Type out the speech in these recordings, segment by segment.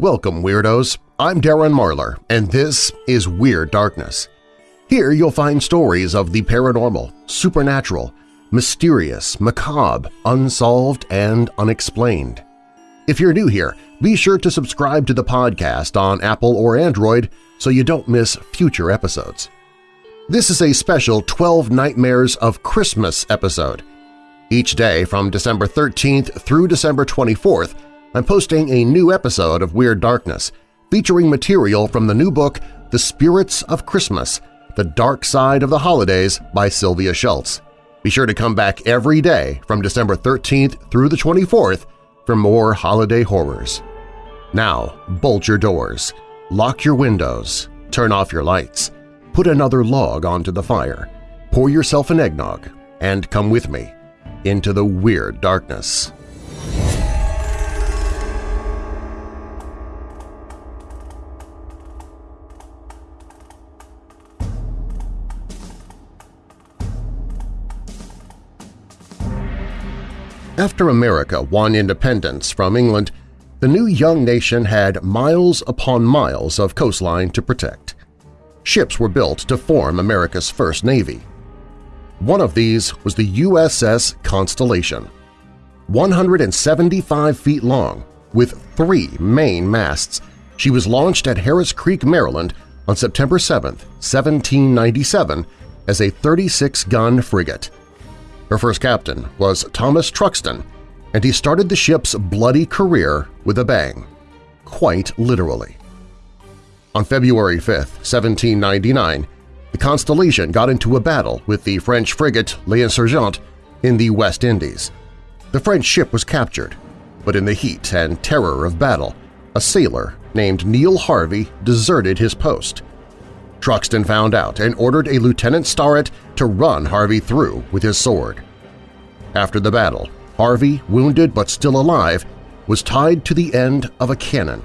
Welcome, Weirdos! I'm Darren Marlar, and this is Weird Darkness. Here you'll find stories of the paranormal, supernatural, mysterious, macabre, unsolved, and unexplained. If you're new here, be sure to subscribe to the podcast on Apple or Android so you don't miss future episodes. This is a special 12 Nightmares of Christmas episode. Each day from December 13th through December 24th, I'm posting a new episode of Weird Darkness featuring material from the new book The Spirits of Christmas – The Dark Side of the Holidays by Sylvia Shults. Be sure to come back every day from December 13th through the 24th for more holiday horrors. Now, bolt your doors, lock your windows, turn off your lights, put another log onto the fire, pour yourself an eggnog, and come with me into the Weird Darkness. After America won independence from England, the new young nation had miles upon miles of coastline to protect. Ships were built to form America's first navy. One of these was the USS Constellation. 175 feet long, with three main masts, she was launched at Harris Creek, Maryland on September 7, 1797 as a 36-gun frigate. Her first captain was Thomas Truxtun, and he started the ship's bloody career with a bang, quite literally. On February 5, 1799, the Constellation got into a battle with the French frigate L'Insurgent in the West Indies. The French ship was captured, but in the heat and terror of battle, a sailor named Neil Harvey deserted his post. Truxtun found out and ordered a Lieutenant Sterett to run Harvey through with his sword. After the battle, Harvey, wounded but still alive, was tied to the end of a cannon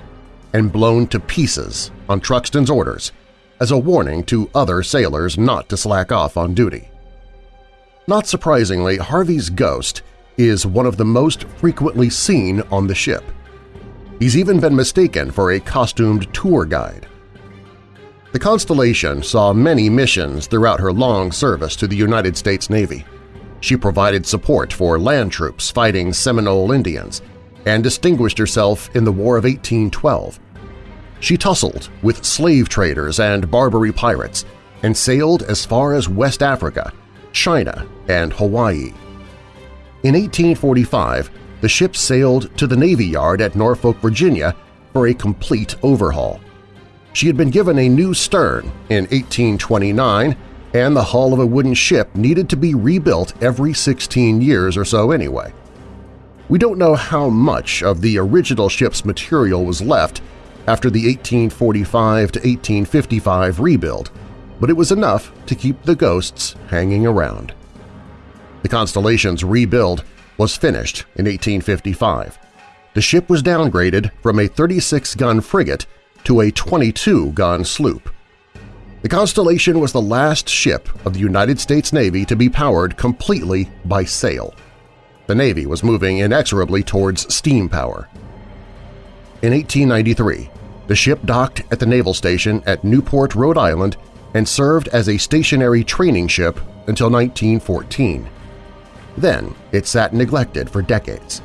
and blown to pieces on Truxtun's orders as a warning to other sailors not to slack off on duty. Not surprisingly, Harvey's ghost is one of the most frequently seen on the ship. He's even been mistaken for a costumed tour guide. The Constellation saw many missions throughout her long service to the United States Navy. She provided support for land troops fighting Seminole Indians and distinguished herself in the War of 1812. She tussled with slave traders and Barbary pirates and sailed as far as West Africa, China, and Hawaii. In 1845, the ship sailed to the Navy Yard at Norfolk, Virginia for a complete overhaul. She had been given a new stern in 1829, and the hull of a wooden ship needed to be rebuilt every 16 years or so anyway. We don't know how much of the original ship's material was left after the 1845 to 1855 rebuild, but it was enough to keep the ghosts hanging around. The Constellation's rebuild was finished in 1855. The ship was downgraded from a 36-gun frigate to a 22-gun sloop. The Constellation was the last ship of the United States Navy to be powered completely by sail. The Navy was moving inexorably towards steam power. In 1893, the ship docked at the naval station at Newport, Rhode Island and served as a stationary training ship until 1914. Then it sat neglected for decades.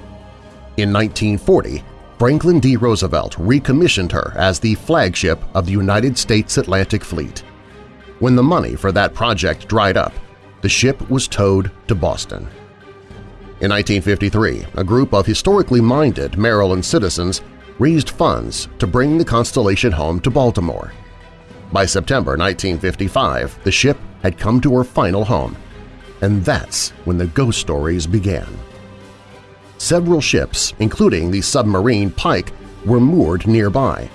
In 1940, Franklin D. Roosevelt recommissioned her as the flagship of the United States Atlantic Fleet. When the money for that project dried up, the ship was towed to Boston. In 1953, a group of historically minded Maryland citizens raised funds to bring the Constellation home to Baltimore. By September 1955, the ship had come to her final home, and that's when the ghost stories began. Several ships, including the submarine Pike, were moored nearby.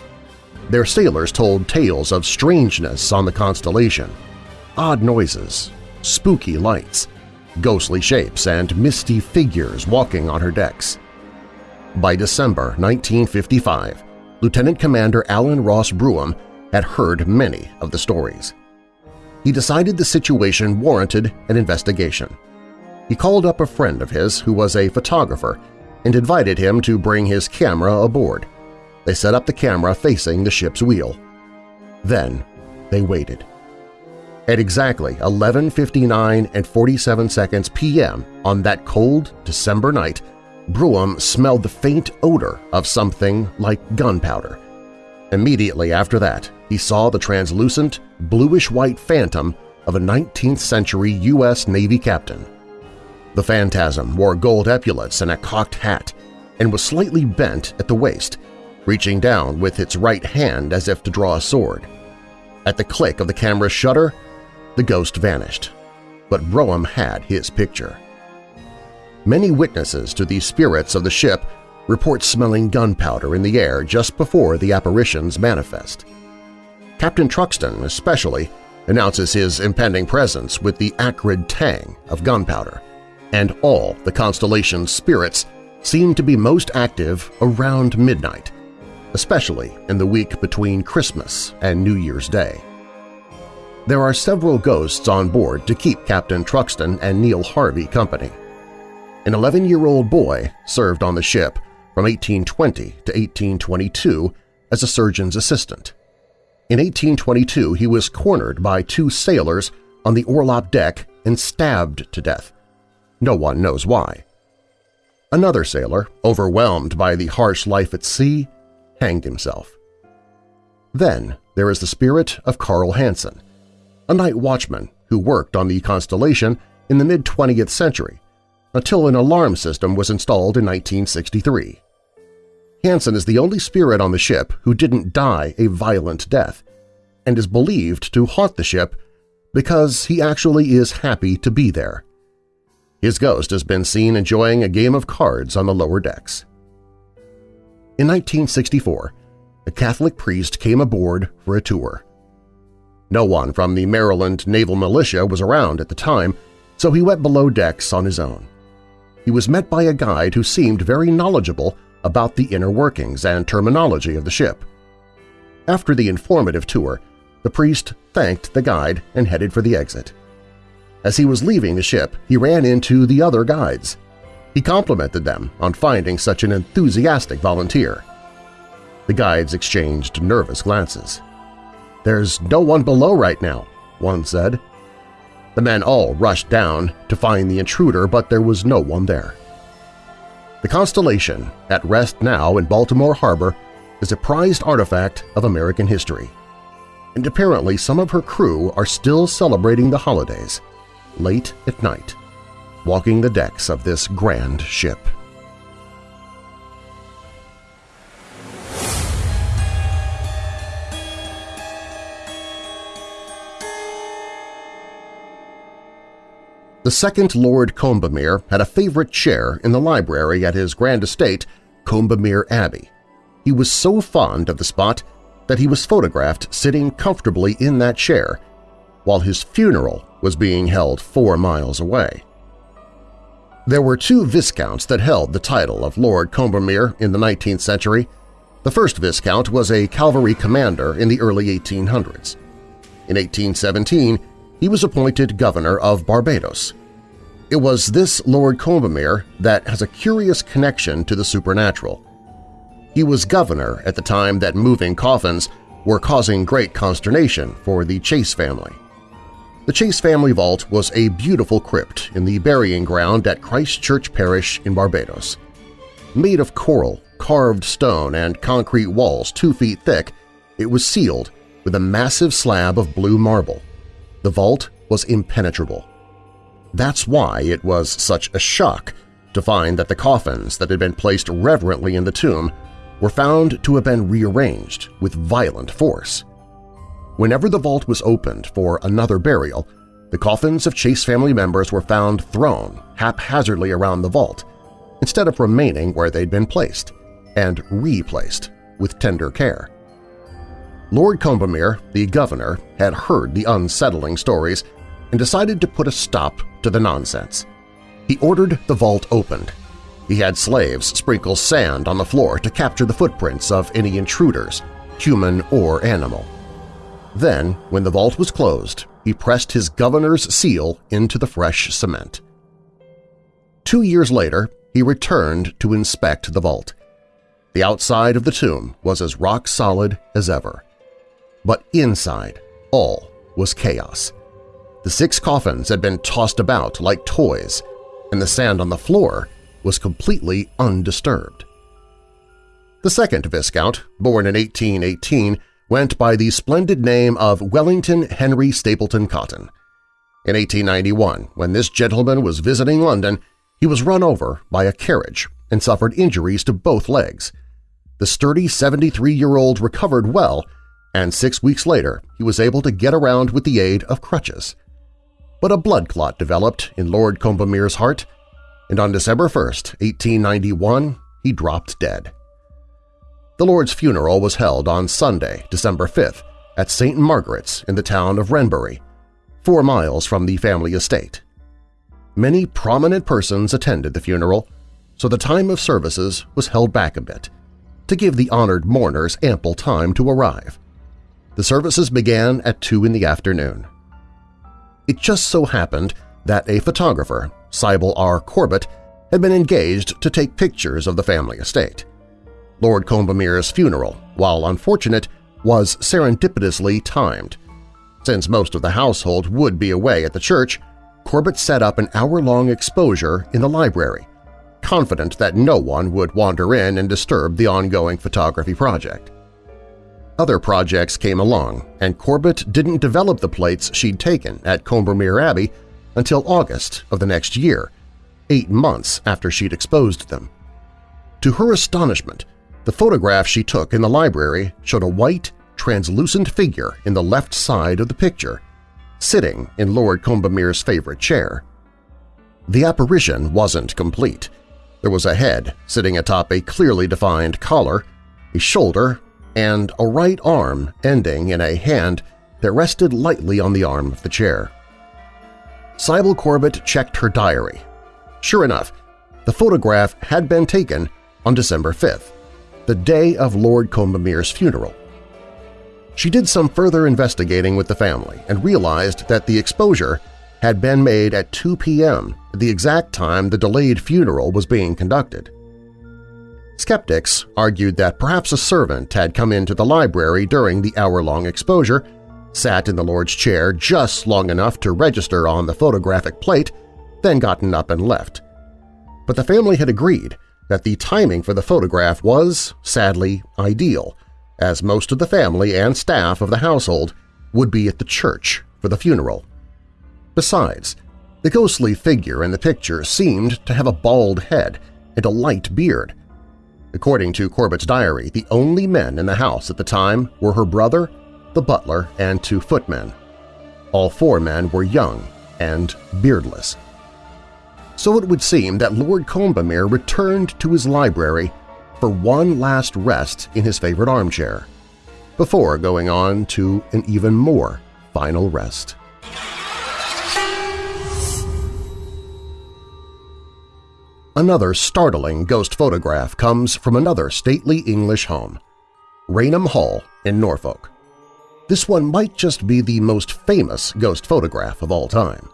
Their sailors told tales of strangeness on the Constellation, odd noises, spooky lights, ghostly shapes, and misty figures walking on her decks. By December 1955, Lieutenant Commander Alan Ross Brougham had heard many of the stories. He decided the situation warranted an investigation. He called up a friend of his who was a photographer and invited him to bring his camera aboard. they set up the camera facing the ship's wheel. Then they waited. At exactly 11.59 and 47 seconds p.m. on that cold December night, Brougham smelled the faint odor of something like gunpowder. Immediately after that, he saw the translucent, bluish-white phantom of a 19th-century U.S. Navy captain. The phantasm wore gold epaulets and a cocked hat and was slightly bent at the waist, reaching down with its right hand as if to draw a sword. At the click of the camera's shutter, the ghost vanished, but Brougham had his picture. Many witnesses to the spirits of the ship report smelling gunpowder in the air just before the apparitions manifest. Captain Truxtun, especially, announces his impending presence with the acrid tang of gunpowder, and all the constellation's spirits seem to be most active around midnight, especially in the week between Christmas and New Year's Day. There are several ghosts on board to keep Captain Truxtun and Neil Harvey company. An 11-year-old boy served on the ship from 1820 to 1822 as a surgeon's assistant. In 1822 he was cornered by two sailors on the orlop deck and stabbed to death. No one knows why. Another sailor, overwhelmed by the harsh life at sea, hanged himself. Then there is the spirit of Carl Hansen, a night watchman who worked on the Constellation in the mid-20th century until an alarm system was installed in 1963. Hansen is the only spirit on the ship who didn't die a violent death and is believed to haunt the ship because he actually is happy to be there. His ghost has been seen enjoying a game of cards on the lower decks. In 1964, a Catholic priest came aboard for a tour. No one from the Maryland Naval Militia was around at the time, so he went below decks on his own. He was met by a guide who seemed very knowledgeable about the inner workings and terminology of the ship. After the informative tour, the priest thanked the guide and headed for the exit. As he was leaving the ship, he ran into the other guides. He complimented them on finding such an enthusiastic volunteer. The guides exchanged nervous glances. "'There's no one below right now,' one said. The men all rushed down to find the intruder, but there was no one there. The Constellation, at rest now in Baltimore Harbor, is a prized artifact of American history. And apparently some of her crew are still celebrating the holidays late at night, walking the decks of this grand ship. The second Lord Combermere had a favorite chair in the library at his grand estate, Combermere Abbey. He was so fond of the spot that he was photographed sitting comfortably in that chair while his funeral was being held four miles away. There were two Viscounts that held the title of Lord Combermere in the 19th century. The first Viscount was a cavalry commander in the early 1800s. In 1817, he was appointed governor of Barbados. It was this Lord Combermere that has a curious connection to the supernatural. He was governor at the time that moving coffins were causing great consternation for the Chase family. The Chase family vault was a beautiful crypt in the burying ground at Christ Church Parish in Barbados. Made of coral, carved stone, and concrete walls two feet thick, it was sealed with a massive slab of blue marble. The vault was impenetrable. That's why it was such a shock to find that the coffins that had been placed reverently in the tomb were found to have been rearranged with violent force. Whenever the vault was opened for another burial, the coffins of Chase family members were found thrown haphazardly around the vault instead of remaining where they'd been placed and replaced with tender care. Lord Combermere, the governor, had heard the unsettling stories and decided to put a stop to the nonsense. He ordered the vault opened. He had slaves sprinkle sand on the floor to capture the footprints of any intruders, human or animal. Then, when the vault was closed, he pressed his governor's seal into the fresh cement. Two years later, he returned to inspect the vault. The outside of the tomb was as rock-solid as ever. But inside, all was chaos. The six coffins had been tossed about like toys, and the sand on the floor was completely undisturbed. The second Viscount, born in 1818, went by the splendid name of Wellington Henry Stapleton Cotton. In 1891, when this gentleman was visiting London, he was run over by a carriage and suffered injuries to both legs. The sturdy 73-year-old recovered well, and six weeks later he was able to get around with the aid of crutches. But a blood clot developed in Lord Combermere's heart, and on December 1, 1891, he dropped dead. The Lord's funeral was held on Sunday, December 5th, at St. Margaret's in the town of Wrenbury, four miles from the family estate. Many prominent persons attended the funeral, so the time of services was held back a bit, to give the honored mourners ample time to arrive. The services began at 2 in the afternoon. It just so happened that a photographer, Sybil R. Corbett, had been engaged to take pictures of the family estate. Lord Combermere's funeral, while unfortunate, was serendipitously timed. Since most of the household would be away at the church, Corbett set up an hour-long exposure in the library, confident that no one would wander in and disturb the ongoing photography project. Other projects came along, and Corbett didn't develop the plates she'd taken at Combermere Abbey until August of the next year, eight months after she'd exposed them. To her astonishment, the photograph she took in the library showed a white, translucent figure in the left side of the picture, sitting in Lord Combermere's favorite chair. The apparition wasn't complete. There was a head sitting atop a clearly defined collar, a shoulder, and a right arm ending in a hand that rested lightly on the arm of the chair. Sybil Corbett checked her diary. Sure enough, the photograph had been taken on December 5th, the day of Lord Combermere's funeral. She did some further investigating with the family and realized that the exposure had been made at 2 p.m., the exact time the delayed funeral was being conducted. Skeptics argued that perhaps a servant had come into the library during the hour-long exposure, sat in the Lord's chair just long enough to register on the photographic plate, then gotten up and left. But the family had agreed that the timing for the photograph was, sadly, ideal, as most of the family and staff of the household would be at the church for the funeral. Besides, the ghostly figure in the picture seemed to have a bald head and a light beard. According to Corbett's diary, the only men in the house at the time were her brother, the butler, and two footmen. All four men were young and beardless so it would seem that Lord Combermere returned to his library for one last rest in his favorite armchair, before going on to an even more final rest. Another startling ghost photograph comes from another stately English home, Raynham Hall in Norfolk. This one might just be the most famous ghost photograph of all time.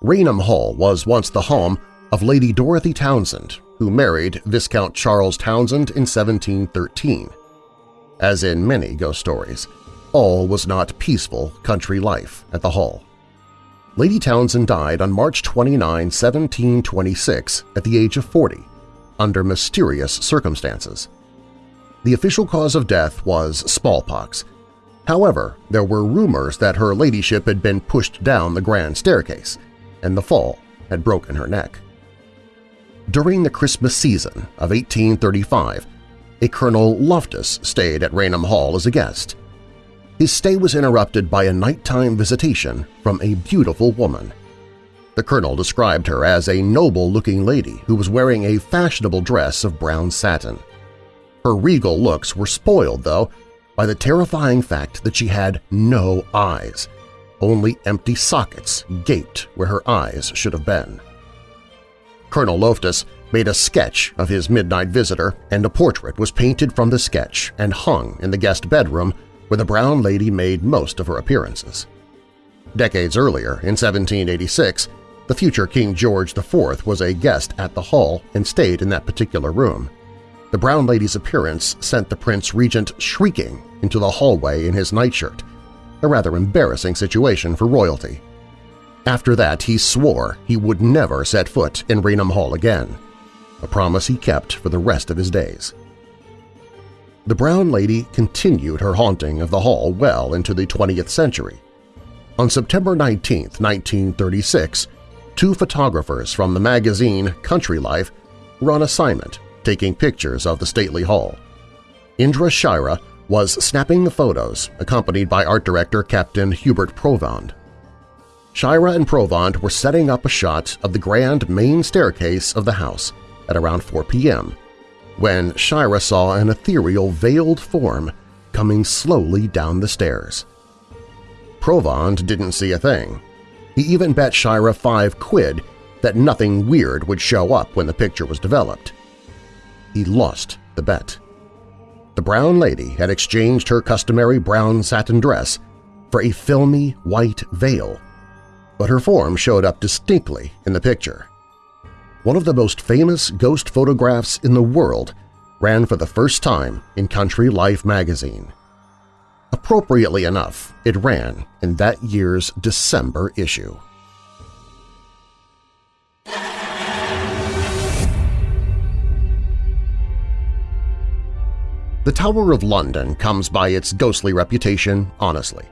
Raynham Hall was once the home of Lady Dorothy Townshend, who married Viscount Charles Townshend in 1713. As in many ghost stories, all was not peaceful country life at the Hall. Lady Townshend died on March 29, 1726, at the age of 40, under mysterious circumstances. The official cause of death was smallpox. However, there were rumors that her ladyship had been pushed down the grand staircase, and the fall had broken her neck. During the Christmas season of 1835, a Colonel Loftus stayed at Raynham Hall as a guest. His stay was interrupted by a nighttime visitation from a beautiful woman. The colonel described her as a noble-looking lady who was wearing a fashionable dress of brown satin. Her regal looks were spoiled, though, by the terrifying fact that she had no eyes, only empty sockets gaped where her eyes should have been. Colonel Loftus made a sketch of his midnight visitor, and a portrait was painted from the sketch and hung in the guest bedroom where the brown lady made most of her appearances. Decades earlier, in 1786, the future King George IV was a guest at the Hall and stayed in that particular room. The Brown Lady's appearance sent the Prince Regent shrieking into the hallway in his nightshirt, a rather embarrassing situation for royalty. After that, he swore he would never set foot in Raynham Hall again, a promise he kept for the rest of his days. The Brown Lady continued her haunting of the hall well into the 20th century. On September 19, 1936, two photographers from the magazine Country Life were on assignment taking pictures of the stately hall. Indre Shira was snapping the photos, accompanied by art director Captain Hubert Provand. Shira and Provand were setting up a shot of the grand main staircase of the house at around 4 p.m. when Shira saw an ethereal veiled form coming slowly down the stairs. Provand didn't see a thing. He even bet Shira five quid that nothing weird would show up when the picture was developed. He lost the bet. The brown lady had exchanged her customary brown satin dress for a filmy white veil but her form showed up distinctly in the picture. One of the most famous ghost photographs in the world ran for the first time in Country Life magazine. Appropriately enough, it ran in that year's December issue. The Tower of London comes by its ghostly reputation honestly.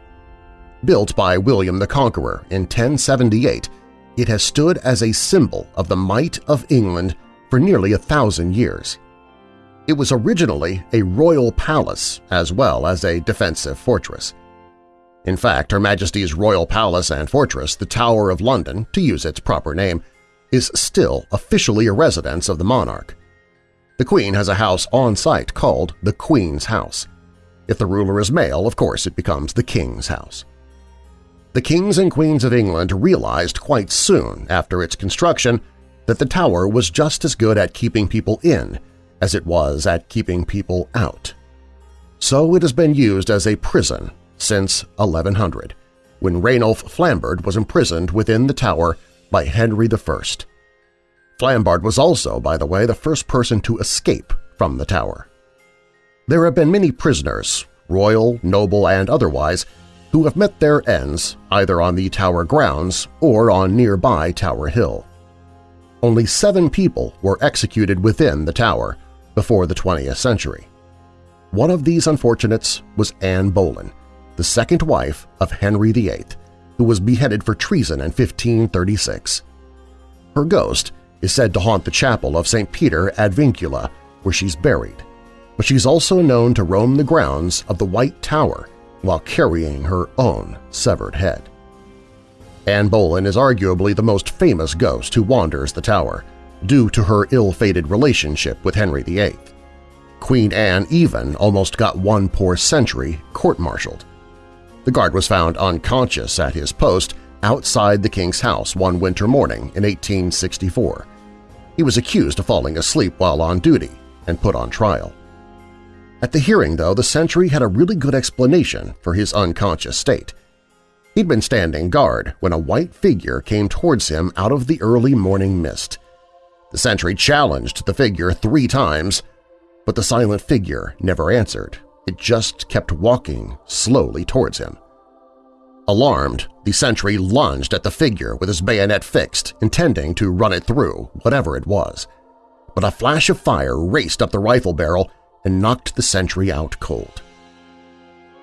Built by William the Conqueror in 1078, it has stood as a symbol of the might of England for nearly a thousand years. It was originally a royal palace as well as a defensive fortress. In fact, Her Majesty's royal palace and fortress, the Tower of London, to use its proper name, is still officially a residence of the monarch. The Queen has a house on site called the Queen's House. If the ruler is male, of course it becomes the King's House. The kings and queens of England realized quite soon after its construction that the tower was just as good at keeping people in as it was at keeping people out. So it has been used as a prison since 1100, when Ranulph Flambard was imprisoned within the tower by Henry I. Flambard was also, by the way, the first person to escape from the tower. There have been many prisoners, royal, noble, and otherwise, who have met their ends either on the tower grounds or on nearby Tower Hill. Only seven people were executed within the tower before the 20th century. One of these unfortunates was Anne Boleyn, the second wife of Henry VIII, who was beheaded for treason in 1536. Her ghost is said to haunt the chapel of St. Peter ad Vincula, where she's buried, but she's also known to roam the grounds of the White Tower while carrying her own severed head. Anne Boleyn is arguably the most famous ghost who wanders the tower, due to her ill-fated relationship with Henry VIII. Queen Anne even almost got one poor century court-martialed. The guard was found unconscious at his post outside the king's house one winter morning in 1864. He was accused of falling asleep while on duty and put on trial. At the hearing, though, the sentry had a really good explanation for his unconscious state. He'd been standing guard when a white figure came towards him out of the early morning mist. The sentry challenged the figure three times, but the silent figure never answered. It just kept walking slowly towards him. Alarmed, the sentry lunged at the figure with his bayonet fixed, intending to run it through, whatever it was. But a flash of fire raced up the rifle barrel and knocked the sentry out cold.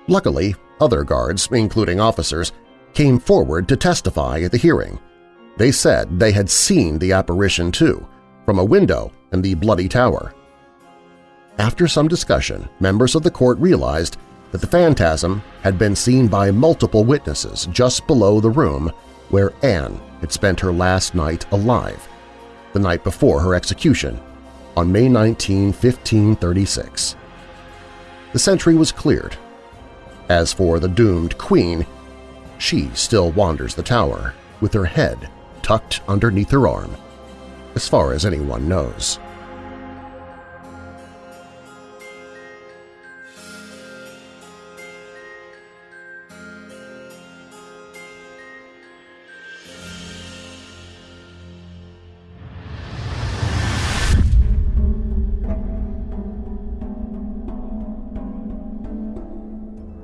Luckily, other guards, including officers, came forward to testify at the hearing. They said they had seen the apparition too, from a window in the Bloody Tower. After some discussion, members of the court realized that the phantasm had been seen by multiple witnesses just below the room where Anne had spent her last night alive, the night before her execution on May 19, 1536. The sentry was cleared. As for the doomed queen, she still wanders the tower with her head tucked underneath her arm, as far as anyone knows.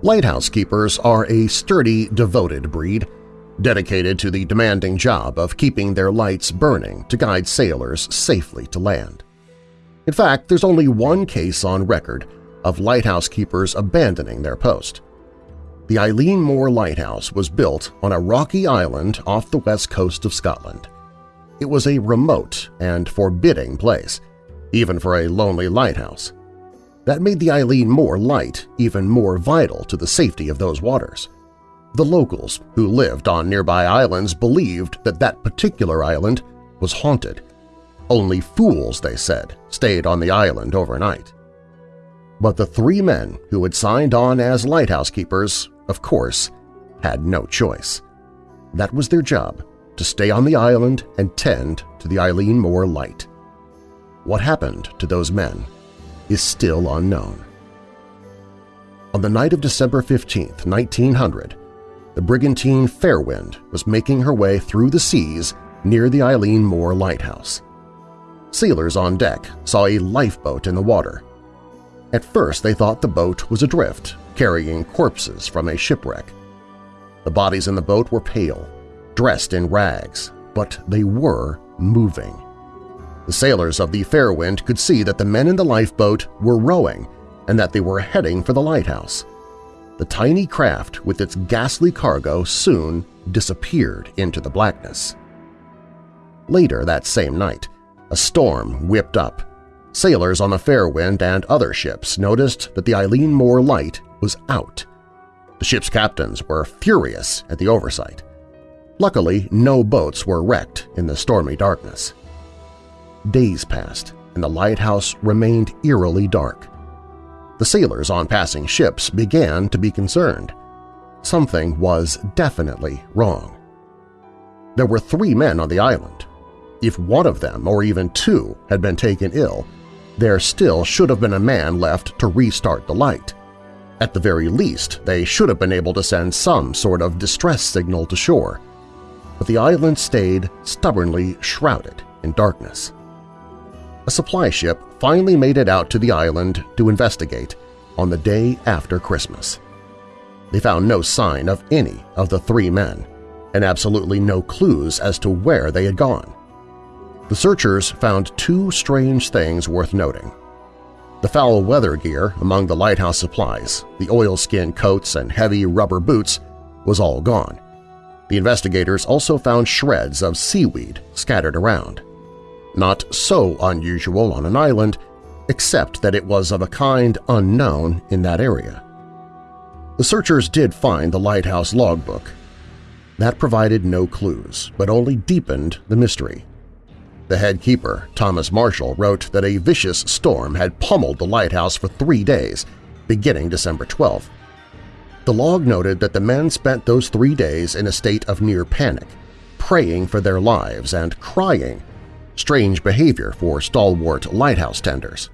Lighthouse keepers are a sturdy, devoted breed, dedicated to the demanding job of keeping their lights burning to guide sailors safely to land. In fact, there's only one case on record of lighthouse keepers abandoning their post. The Eilean Mor Lighthouse was built on a rocky island off the west coast of Scotland. It was a remote and forbidding place, even for a lonely lighthouse. That made the Eilean Mor light even more vital to the safety of those waters. The locals who lived on nearby islands believed that that particular island was haunted. Only fools, they said, stayed on the island overnight. But the three men who had signed on as lighthouse keepers, of course, had no choice. That was their job, to stay on the island and tend to the Eilean Mor light. What happened to those men is still unknown. On the night of December 15, 1900, the brigantine Fairwind was making her way through the seas near the Eilean Mor Lighthouse. Sailors on deck saw a lifeboat in the water. At first they thought the boat was adrift, carrying corpses from a shipwreck. The bodies in the boat were pale, dressed in rags, but they were moving. The sailors of the Fairwind could see that the men in the lifeboat were rowing and that they were heading for the lighthouse. The tiny craft with its ghastly cargo soon disappeared into the blackness. Later that same night, a storm whipped up. Sailors on the Fairwind and other ships noticed that the Eilean Mor light was out. The ship's captains were furious at the oversight. Luckily, no boats were wrecked in the stormy darkness. Days passed, and the lighthouse remained eerily dark. The sailors on passing ships began to be concerned. Something was definitely wrong. There were three men on the island, if one of them, or even two, had been taken ill, there still should have been a man left to restart the light. At the very least, they should have been able to send some sort of distress signal to shore. But the island stayed stubbornly shrouded in darkness. A supply ship finally made it out to the island to investigate on the day after Christmas. They found no sign of any of the three men, and absolutely no clues as to where they had gone. The searchers found two strange things worth noting. The foul weather gear among the lighthouse supplies, the oilskin coats and heavy rubber boots, was all gone. The investigators also found shreds of seaweed scattered around. Not so unusual on an island, except that it was of a kind unknown in that area. The searchers did find the lighthouse logbook. That provided no clues, but only deepened the mystery. The head keeper, Thomas Marshall, wrote that a vicious storm had pummeled the lighthouse for three days, beginning December 12. The log noted that the men spent those three days in a state of near panic, praying for their lives and crying, strange behavior for stalwart lighthouse tenders.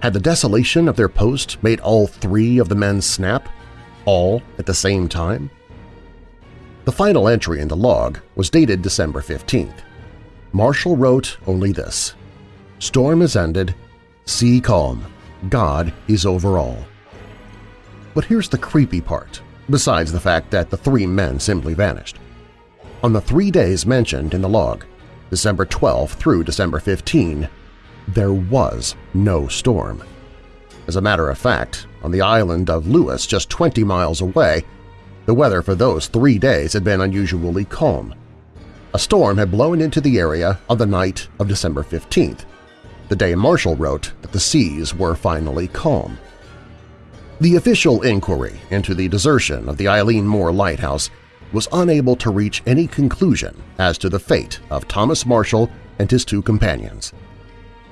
Had the desolation of their post made all three of the men snap, all at the same time? The final entry in the log was dated December 15th. Marshall wrote only this, Storm is ended, sea calm, God is over all. But here's the creepy part, besides the fact that the three men simply vanished. On the three days mentioned in the log, December 12 through December 15, there was no storm. As a matter of fact, on the island of Lewis just 20 miles away, the weather for those three days had been unusually calm. A storm had blown into the area on the night of December 15th, the day Marshall wrote that the seas were finally calm. The official inquiry into the desertion of the Eilean Mor Lighthouse was unable to reach any conclusion as to the fate of Thomas Marshall and his two companions.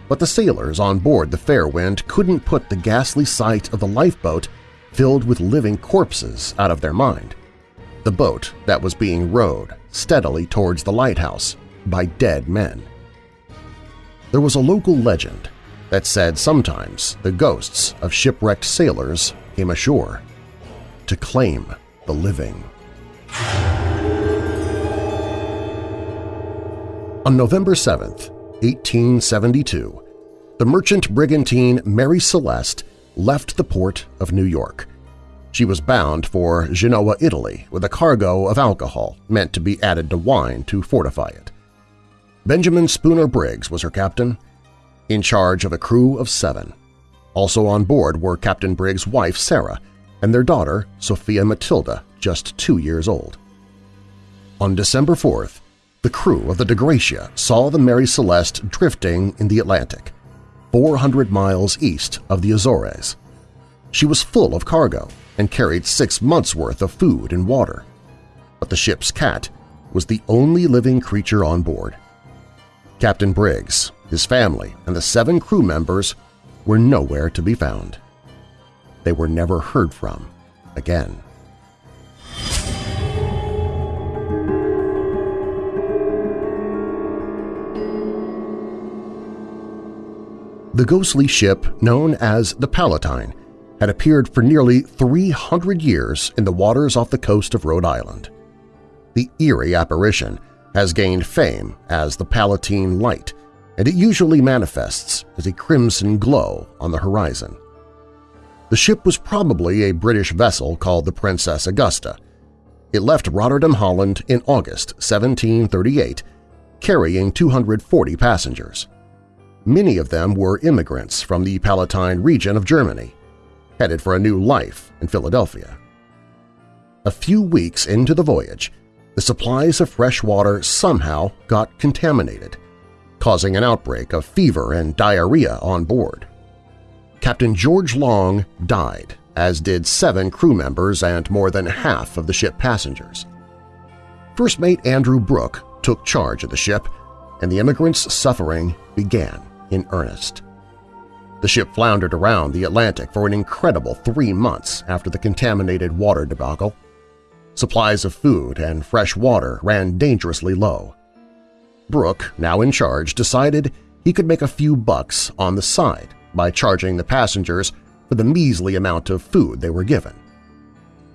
But the sailors on board the Fairwind couldn't put the ghastly sight of the lifeboat filled with living corpses out of their mind the boat that was being rowed steadily towards the lighthouse by dead men. There was a local legend that said sometimes the ghosts of shipwrecked sailors came ashore to claim the living. On November 7, 1872, the merchant brigantine Mary Celeste left the port of New York. She was bound for Genoa, Italy, with a cargo of alcohol meant to be added to wine to fortify it. Benjamin Spooner Briggs was her captain, in charge of a crew of seven. Also on board were Captain Briggs' wife Sarah and their daughter Sophia Matilda, just two years old. On December 4th, the crew of the Dei Gratia saw the Mary Celeste drifting in the Atlantic, 400 miles east of the Azores. She was full of cargo and carried six months' worth of food and water. But the ship's cat was the only living creature on board. Captain Briggs, his family, and the seven crew members were nowhere to be found. They were never heard from again. The ghostly ship known as the Palatine had appeared for nearly 300 years in the waters off the coast of Rhode Island. The eerie apparition has gained fame as the Palatine Light, and it usually manifests as a crimson glow on the horizon. The ship was probably a British vessel called the Princess Augusta. It left Rotterdam, Holland in August 1738, carrying 240 passengers. Many of them were immigrants from the Palatine region of Germany, headed for a new life in Philadelphia. A few weeks into the voyage, the supplies of fresh water somehow got contaminated, causing an outbreak of fever and diarrhea on board. Captain George Long died, as did seven crew members and more than half of the ship passengers. First Mate Andrew Brooke took charge of the ship, and the immigrants' suffering began in earnest. The ship floundered around the Atlantic for an incredible three months after the contaminated water debacle. Supplies of food and fresh water ran dangerously low. Brooke, now in charge, decided he could make a few bucks on the side by charging the passengers for the measly amount of food they were given.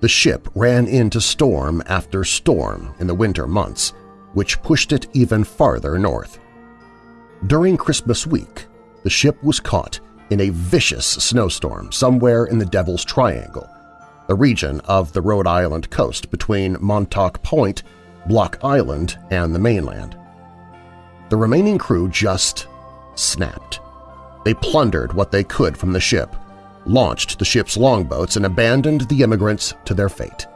The ship ran into storm after storm in the winter months, which pushed it even farther north. During Christmas week, the ship was caught in a vicious snowstorm somewhere in the Devil's Triangle, a region of the Rhode Island coast between Montauk Point, Block Island, and the mainland. The remaining crew just snapped. They plundered what they could from the ship, launched the ship's longboats, and abandoned the immigrants to their fate.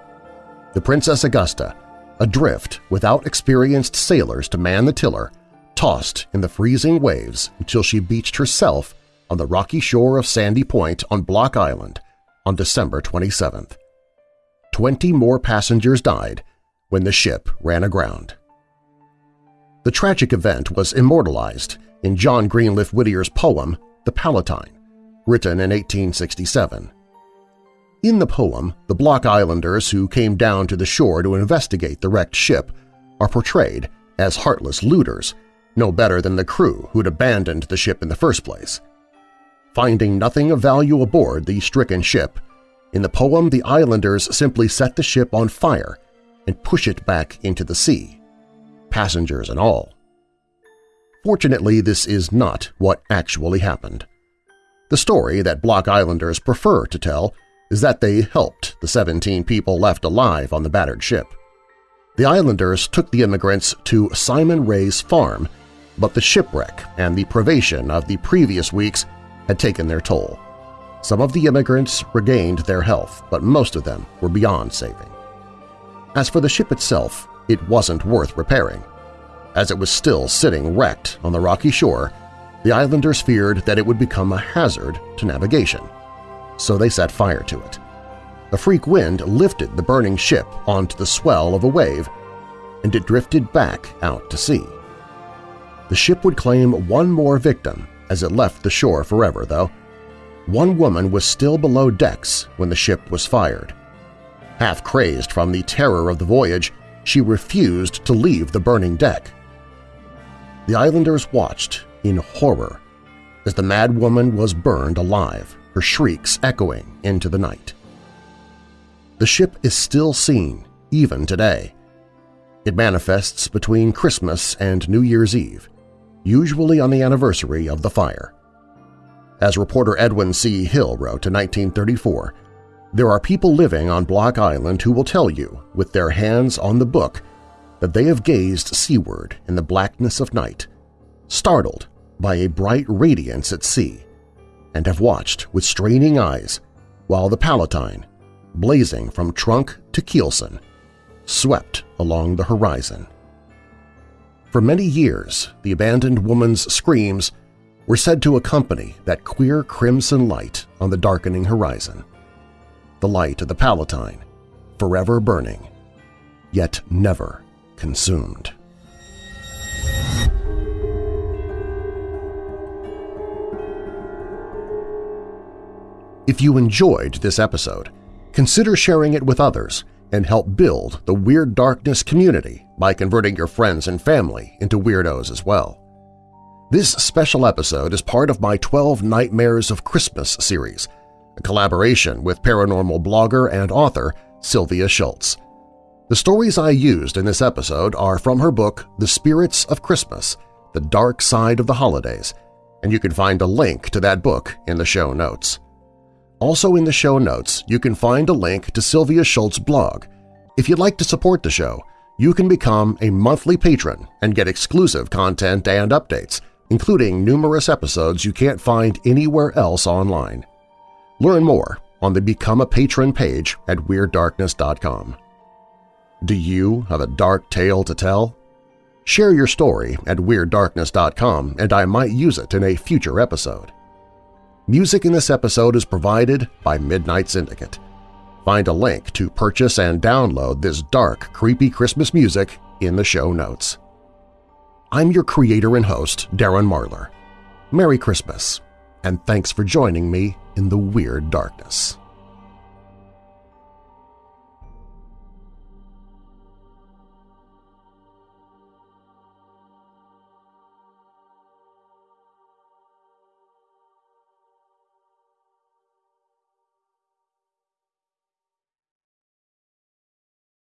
The Princess Augusta, adrift without experienced sailors to man the tiller, tossed in the freezing waves until she beached herself on the rocky shore of Sandy Point on Block Island on December 27th. Twenty more passengers died when the ship ran aground. The tragic event was immortalized in John Greenleaf Whittier's poem The Palatine, written in 1867. In the poem, the Block Islanders who came down to the shore to investigate the wrecked ship are portrayed as heartless looters, no better than the crew who'd abandoned the ship in the first place. Finding nothing of value aboard the stricken ship, in the poem the islanders simply set the ship on fire and push it back into the sea, passengers and all. Fortunately, this is not what actually happened. The story that Block Islanders prefer to tell is that they helped the 17 people left alive on the battered ship. The Islanders took the immigrants to Simon Ray's farm, but the shipwreck and the privation of the previous weeks had taken their toll. Some of the immigrants regained their health, but most of them were beyond saving. As for the ship itself, it wasn't worth repairing. As it was still sitting wrecked on the rocky shore, the islanders feared that it would become a hazard to navigation, so they set fire to it. A freak wind lifted the burning ship onto the swell of a wave, and it drifted back out to sea. The ship would claim one more victim as it left the shore forever, though. One woman was still below decks when the ship was fired. Half crazed from the terror of the voyage, she refused to leave the burning deck. The islanders watched in horror as the mad woman was burned alive, her shrieks echoing into the night. The ship is still seen, even today. It manifests between Christmas and New Year's Eve, usually on the anniversary of the fire. As reporter Edwin C. Hill wrote in 1934, There are people living on Block Island who will tell you, with their hands on the book, that they have gazed seaward in the blackness of night, startled by a bright radiance at sea, and have watched with straining eyes while the Palatine, blazing from trunk to keelson, swept along the horizon. For many years, the abandoned woman's screams were said to accompany that queer crimson light on the darkening horizon. The light of the Palatine, forever burning, yet never consumed. If you enjoyed this episode, consider sharing it with others and help build the Weird Darkness community by converting your friends and family into weirdos as well. This special episode is part of my 12 Nightmares of Christmas series, a collaboration with paranormal blogger and author Sylvia Shults. The stories I used in this episode are from her book The Spirits of Christmas – The Dark Side of the Holidays, and you can find a link to that book in the show notes. Also in the show notes, you can find a link to Sylvia Shults's blog. If you'd like to support the show, you can become a monthly patron and get exclusive content and updates, including numerous episodes you can't find anywhere else online. Learn more on the Become a Patron page at WeirdDarkness.com. Do you have a dark tale to tell? Share your story at WeirdDarkness.com and I might use it in a future episode. Music in this episode is provided by Midnight Syndicate. Find a link to purchase and download this dark, creepy Christmas music in the show notes. I'm your creator and host, Darren Marlar. Merry Christmas, and thanks for joining me in the Weird Darkness.